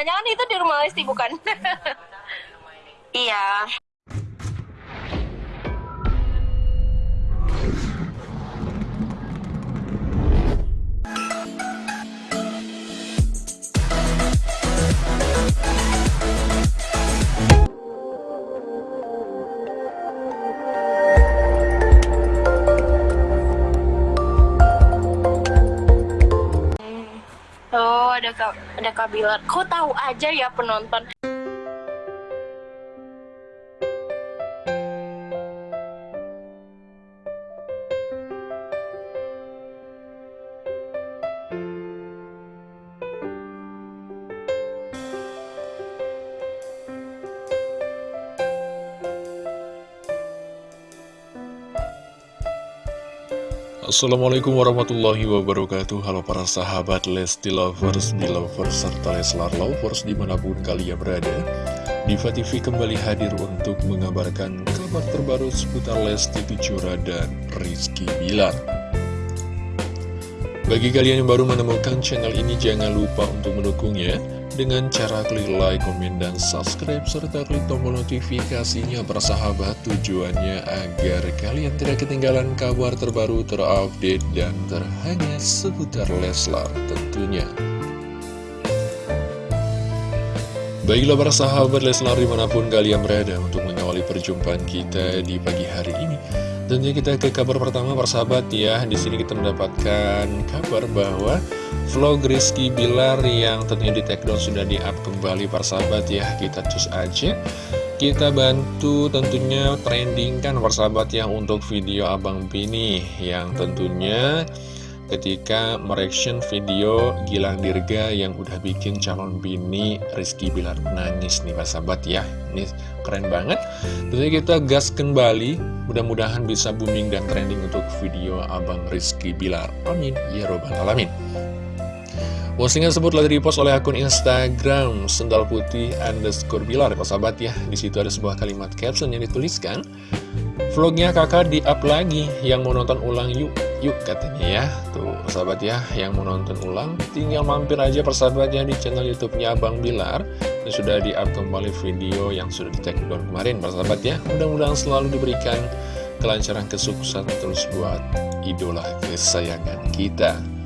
Jangan-jangan itu di rumah Lesti bukan? Iya. Ada Kak, ada Kak Bilar. Kok tahu aja ya penonton? Assalamualaikum warahmatullahi wabarakatuh. Halo para sahabat Lesti Lovers, Belovers, serta Leslar Lovers di mana pun kalian berada. Diva TV kembali hadir untuk mengabarkan kabar terbaru seputar Lesti Kejora dan Rizky Bilar. Bagi kalian yang baru menemukan channel ini jangan lupa untuk mendukungnya dengan cara klik like, komen, dan subscribe, serta klik tombol notifikasinya persahabat tujuannya agar kalian tidak ketinggalan kabar terbaru, terupdate, dan terhangat seputar Leslar tentunya. Baiklah para sahabat Leslar di mana pun kalian berada untuk mengawali perjumpaan kita di pagi hari ini. Tentunya kita ke kabar pertama persahabat ya. Di sini kita mendapatkan kabar bahwa vlog Rizky Bilar yang tentunya di take down sudah di-up kembali persahabat ya. Kita cus aja. Kita bantu tentunya trendingkan persahabat ya untuk video Abang Bini yang tentunya ketika mereaction video Gilang Dirga yang udah bikin calon bini Rizky Bilar nangis nih Pak Sahabat ya. Ini keren banget. Tentunya kita gas kembali. Mudah-mudahan bisa booming dan trending untuk video Abang Rizky Bilar. Amin. Ya robbal alamin Postingan tersebut telah dipost oleh akun Instagram Sendal Putih underscore Bilar. Sahabat ya Di situ ada sebuah kalimat caption yang dituliskan. Vlognya kakak di-up lagi Yang mau nonton ulang yuk Yuk katanya ya. Tuh persahabat ya Yang mau nonton ulang Tinggal mampir aja persahabatnya di channel youtube-nya Abang Bilar. Ini sudah di-up kembali video yang sudah di take down kemarin persahabat ya. Mudah-mudahan selalu diberikan kelancaran kesuksesan terus buat idola kesayangan kita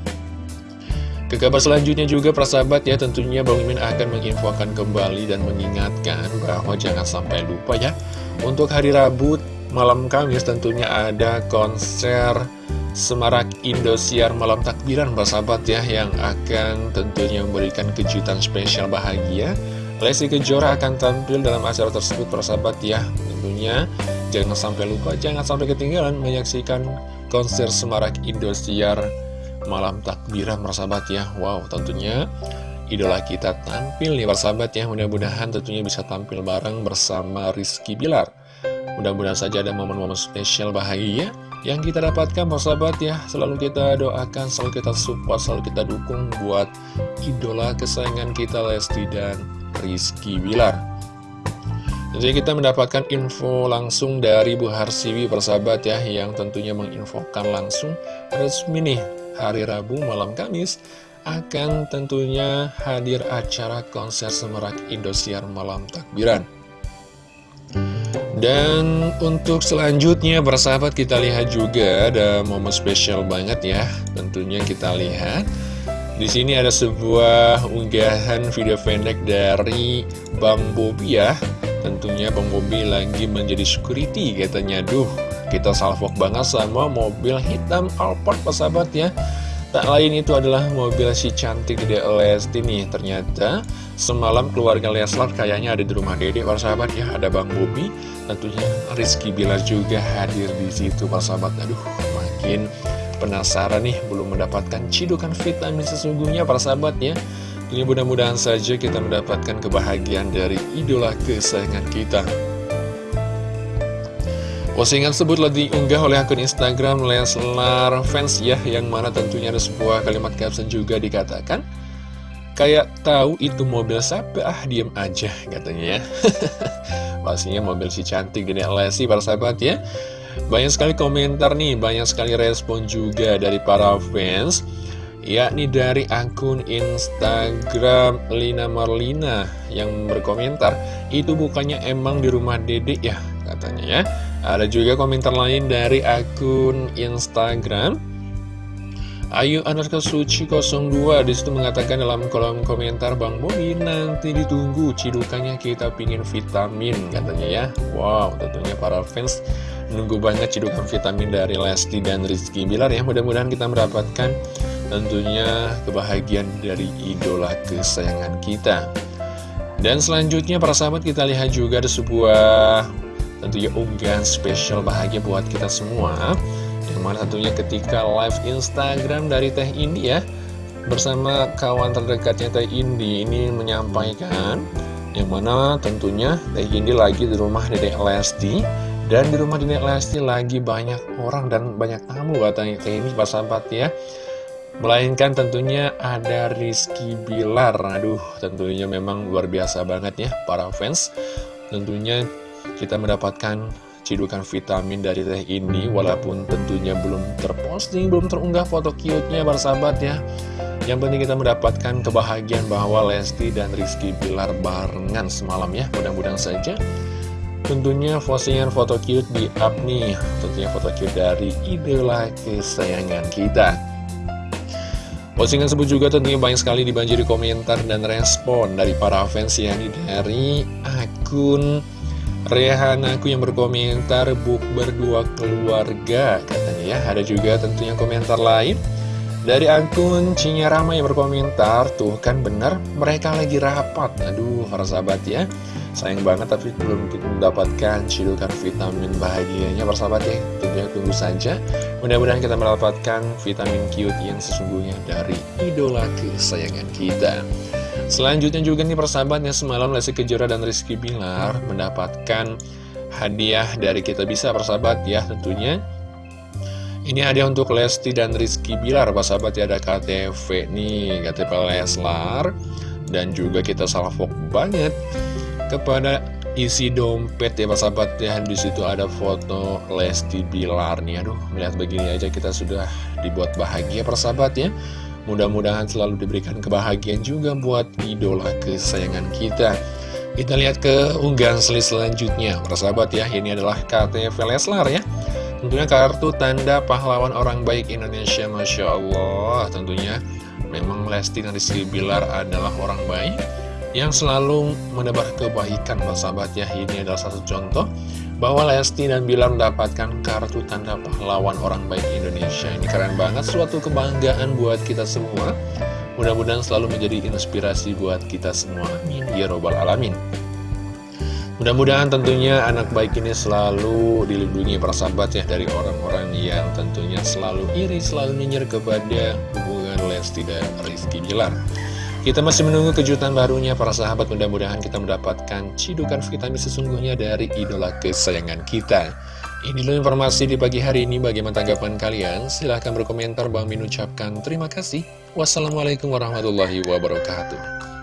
ke kabar selanjutnya juga persahabat ya tentunya Bang Mimin akan menginfokan kembali dan mengingatkan bahwa jangan sampai lupa ya Untuk hari Rabu malam Kamis tentunya ada konser Semarak Indosiar Malam Takbiran persahabat ya Yang akan tentunya memberikan kejutan spesial bahagia. Lesti Kejora akan tampil dalam acara tersebut persahabat ya Tentunya. Jangan sampai lupa, jangan sampai ketinggalan menyaksikan konser Semarak Indosiar malam takbiran persahabat ya. Wow tentunya idola kita tampil nih persahabat ya. Mudah-mudahan tentunya bisa tampil bareng bersama Rizky Bilar. Mudah-mudahan saja ada momen-momen spesial bahagia yang kita dapatkan persahabat ya. Selalu kita doakan, selalu kita support, selalu kita dukung buat idola kesayangan kita Lesti dan Rizky Bilar. Tentunya kita mendapatkan info langsung dari Bu Harsiwi persahabat ya Yang tentunya menginfokan langsung resmi nih hari Rabu malam Kamis akan tentunya hadir acara konser Semerak Indosiar Malam Takbiran. Dan untuk selanjutnya bersahabat kita lihat juga ada momen spesial banget ya. Tentunya kita lihat di sini ada sebuah unggahan video pendek dari Bang Bobi ya. Tentunya Bang Bobi lagi menjadi security katanya. Duh, kita salvok banget sama mobil hitam Alphard persahabat ya. Tak lain itu adalah mobil si cantik Dede Lesti nih. Ternyata semalam keluarga Leslar kayaknya ada di rumah Dede sahabat ya. Ada Bang Bobi Tentunya Rizky Bilar juga hadir di situ sahabat. Aduh makin penasaran nih Belum mendapatkan cidukan vitamin sesungguhnya sahabat ya. Tentunya mudah-mudahan saja kita mendapatkan kebahagiaan dari idola kesayangan kita Postingan tersebut diunggah oleh akun Instagram Leslar Fans ya Yang mana tentunya ada sebuah kalimat caption juga dikatakan Kayak tahu itu mobil siapa, ah diem aja katanya ya. Pastinya mobil si cantik dan Lesti para sahabat ya. Banyak sekali komentar nih, banyak sekali respon juga dari para fans yakni dari akun Instagram Lina Marlina yang berkomentar itu bukannya emang di rumah dedek ya katanya ya. Ada juga komentar lain dari akun Instagram. Ayu Anarka Suci 02 di situ mengatakan dalam kolom komentar Bang Bobi nanti ditunggu cidukannya kita pingin vitamin katanya ya. Wow tentunya para fans nunggu banget cidukan vitamin dari Lesti dan Rizky Bilar ya. Mudah-mudahan kita mendapatkan tentunya kebahagiaan dari idola kesayangan kita. Dan selanjutnya para sahabat kita lihat juga ada sebuah tentunya unggahan spesial bahagia buat kita semua. Yang mana tentunya ketika live Instagram dari Teh Indi ya bersama kawan terdekatnya Teh Indi ini menyampaikan yang mana tentunya Teh Indi lagi di rumah Dedek Lesti dan di rumah Dedek Lesti lagi banyak orang dan banyak tamu katanya Teh Indi pas sahabat ya. Melainkan tentunya ada Rizky Bilar. Aduh tentunya memang luar biasa banget ya para fans. Tentunya kita mendapatkan cidukan vitamin dari teh ini Walaupun tentunya belum terposting, belum terunggah foto cute-nya para sahabat ya. Yang penting kita mendapatkan kebahagiaan bahwa Lesti dan Rizky Bilar barengan semalam ya. Mudah-mudahan saja Tentunya postingan foto cute di up nih. Tentunya foto cute dari idola kesayangan kita. Postingan tersebut juga tentunya banyak sekali dibanjiri komentar dan respon dari para fans yakni dari akun Rehanaku yang berkomentar buk berdua keluarga katanya ya. Ada juga tentunya komentar lain dari akun Cinyarama yang berkomentar tuh kan benar mereka lagi rapat. Aduh para sahabat ya. Sayang banget tapi belum kita mendapatkan cidukan vitamin bahagianya persahabat ya. Tentunya tunggu saja. Mudah-mudahan kita mendapatkan vitamin cute yang sesungguhnya dari idola kesayangan kita. Selanjutnya juga nih persahabatnya semalam Lesti Kejora dan Rizky Bilar mendapatkan hadiah dari kita bisa persahabat ya tentunya ini hadiah untuk Lesti dan Rizky Bilar persahabat ya. Ada KTV nih KTP Leslar. Dan juga kita salvok banget kepada isi dompet ya sahabat ya. Di situ ada foto Lesti Bilar nih. Aduh melihat begini aja kita sudah dibuat bahagia persahabat ya. Mudah-mudahan selalu diberikan kebahagiaan juga buat idola kesayangan kita. Kita lihat ke unggahan selanjutnya persahabat ya. Ini adalah KTP Leslar ya tentunya kartu tanda pahlawan orang baik Indonesia Masya Allah. Tentunya memang Lesti dan Rizky Bilar adalah orang baik yang selalu menebar kebaikan sahabat. Ya ini adalah satu contoh bahwa Lesti dan Bilar mendapatkan kartu tanda pahlawan orang baik Indonesia. Ini keren banget suatu kebanggaan buat kita semua. Mudah-mudahan selalu menjadi inspirasi buat kita semua. Amin. Ya robbal alamin Mudah-mudahan tentunya anak baik ini selalu dilindungi para sahabat ya dari orang-orang yang tentunya selalu iri, selalu nyinyir kepada hubungan Lesti dan Rizky Bilar. Kita masih menunggu kejutan barunya para sahabat mudah-mudahan kita mendapatkan cidukan vitamin sesungguhnya dari idola kesayangan kita. Ini informasi di pagi hari ini bagaimana tanggapan kalian? Silahkan berkomentar Bang Min ucapkan terima kasih. Wassalamualaikum warahmatullahi wabarakatuh.